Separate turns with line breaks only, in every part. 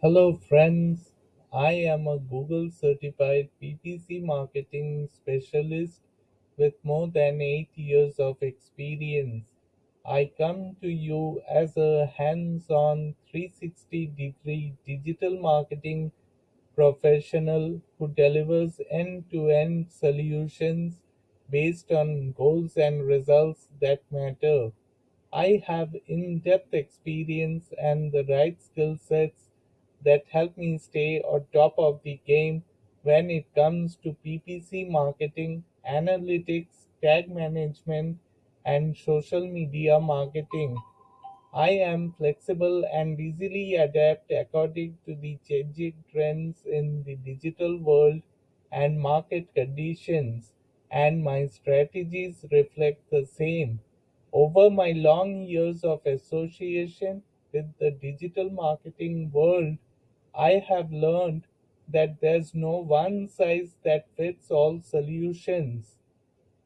Hello friends, I am a Google certified PPC marketing specialist with more than 8 years of experience. I come to you as a hands-on 360 degree digital marketing professional who delivers end-to-end solutions based on goals and results that matter. I have in-depth experience and the right skill sets that help me stay on top of the game when it comes to PPC marketing, analytics, tag management, and social media marketing. I am flexible and easily adapt according to the changing trends in the digital world and market conditions, and my strategies reflect the same. Over my long years of association with the digital marketing world, I have learned that there's no one size that fits all solutions.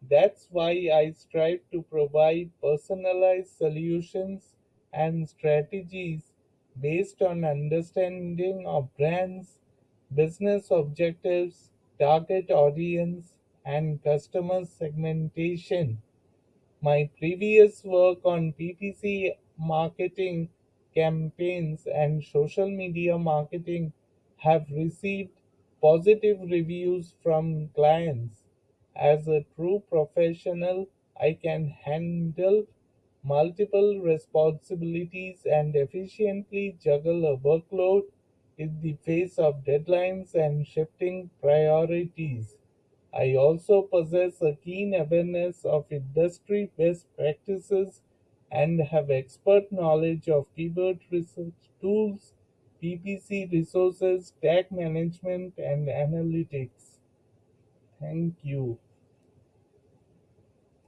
That's why I strive to provide personalized solutions and strategies based on understanding of brands, business objectives, target audience, and customer segmentation. My previous work on PPC marketing campaigns and social media marketing have received positive reviews from clients. As a true professional, I can handle multiple responsibilities and efficiently juggle a workload in the face of deadlines and shifting priorities. I also possess a keen awareness of industry best practices and have expert knowledge of keyword research tools, PPC resources, tag management, and analytics. Thank you.